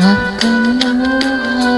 Welcome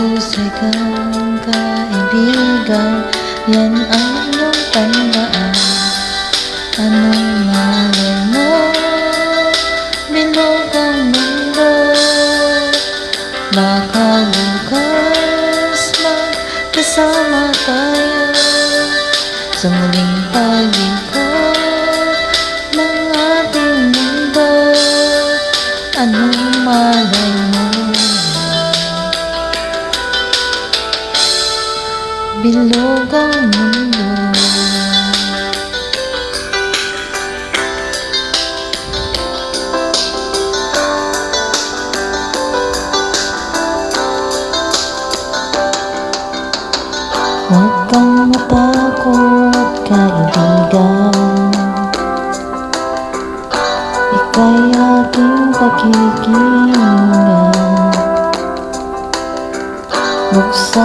Mahusay kang kaibigan Yan ang iyong tandaan? Anong malay mo Bilog ang mundo Baka bukas magkasama tayo Sa muling pag-ikot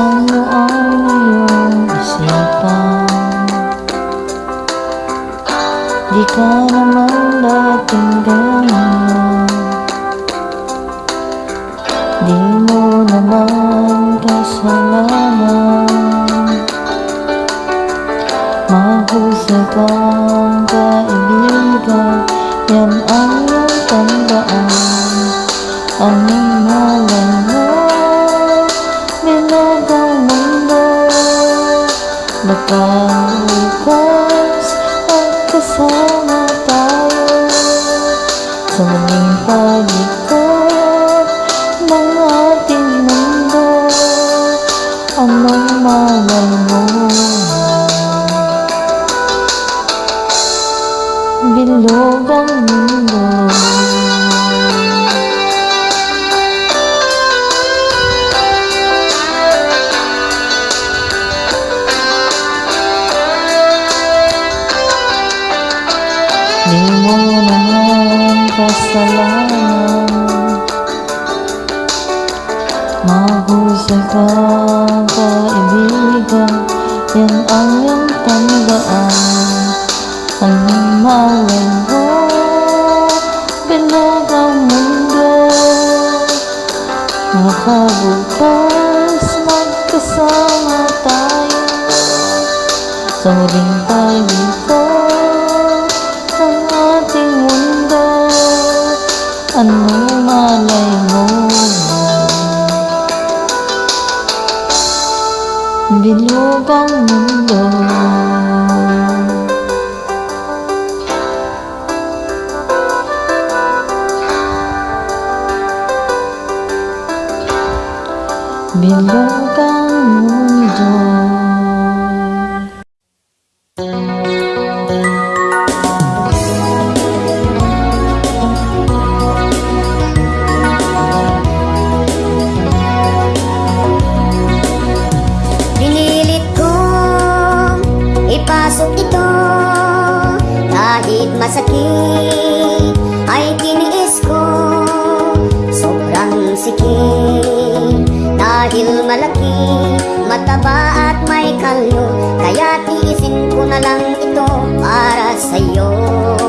kamu orang siapa Jika mendatangkanmu Di mana mangka selama Mahu sekang keibikan Yang aku tambah Angin malam Baka bukas Magkasama tayo Sa muling pag-ikot Ng ating mundo Anong malay mo Bilog ang mundo Hãy qua và em biết qua em áo tâm vợ anh mau lên phố bên mơ vào mình đô và vụ pas mắt kesama tayo Sauling tayo dito ang ating mundo Ano Sikip Dahil malaki, mataba at may kalyo Kaya tiisin ko na lang ito para sa'yo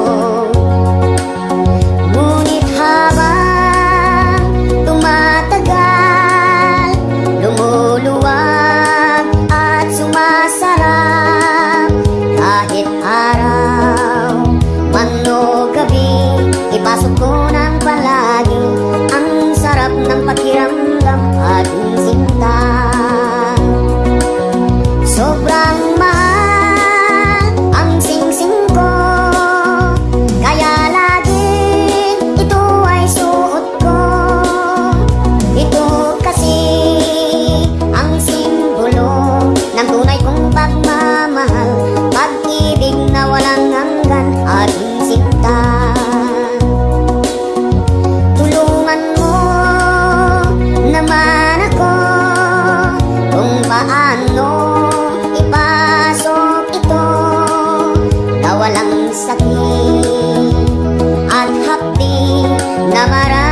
Namara.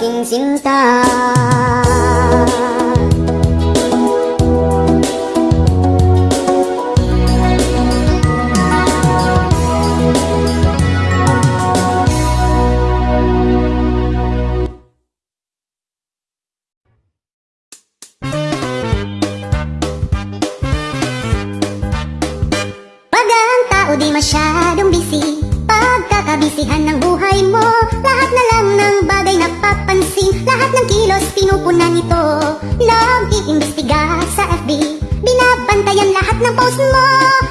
saking cinta Bagang tahu di masyadong bisi kabisihan ng buhay mo. Lahat na lang ng bagay na papansin Lahat ng kilos pinupunan ito. Love, iimbestiga sa FB Binabantayan lahat ng post mo.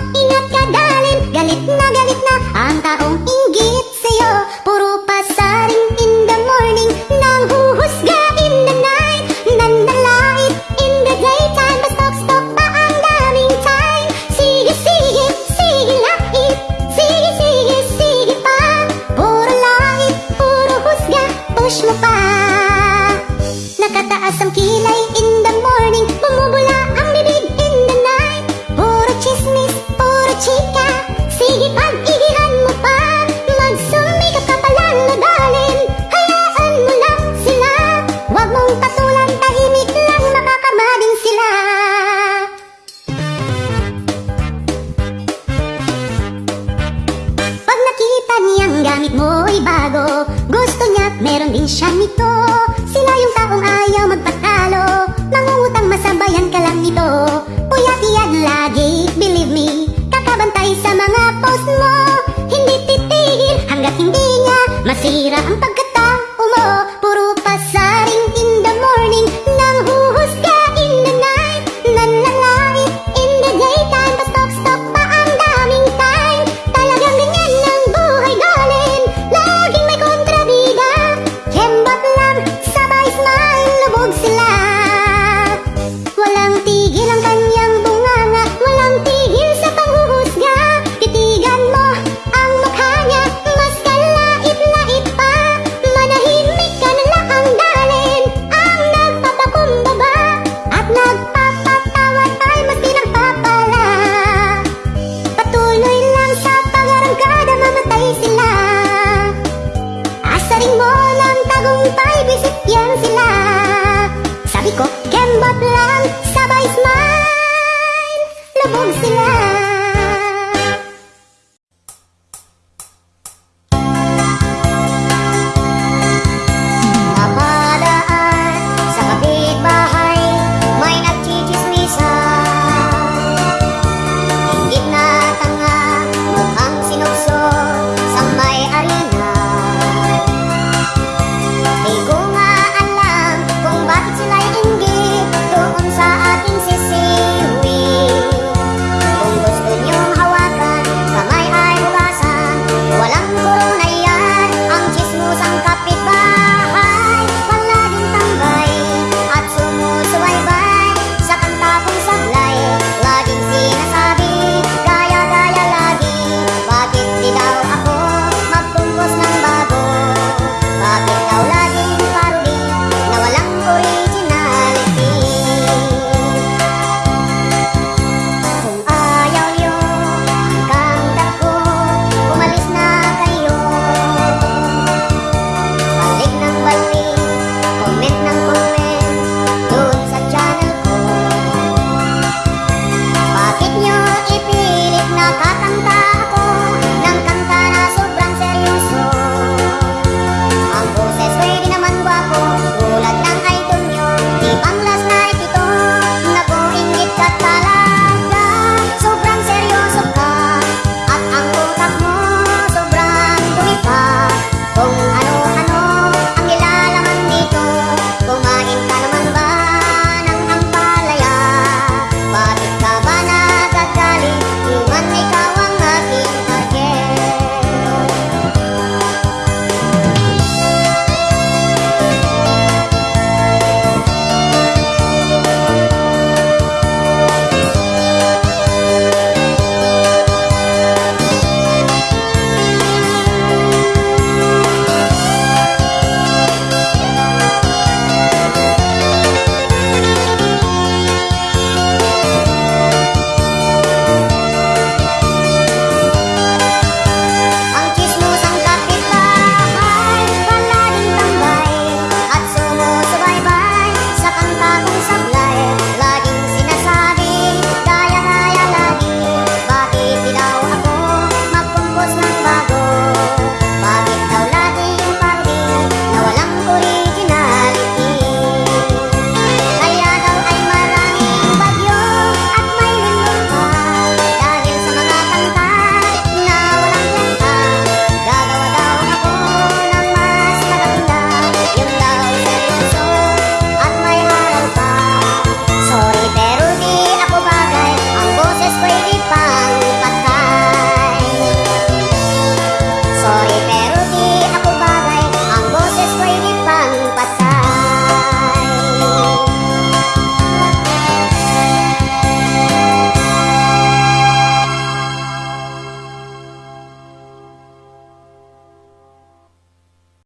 Ingat ka dalin, galit na galit na Ang taong inggit Sila yung taong ayaw magpatalo. Mangungutang masabayan ka lang nito. Puyat-iyag lagi, believe me Kakabantay sa mga post mo. Hindi titigil hanggat hindi niya Masira ang pagkat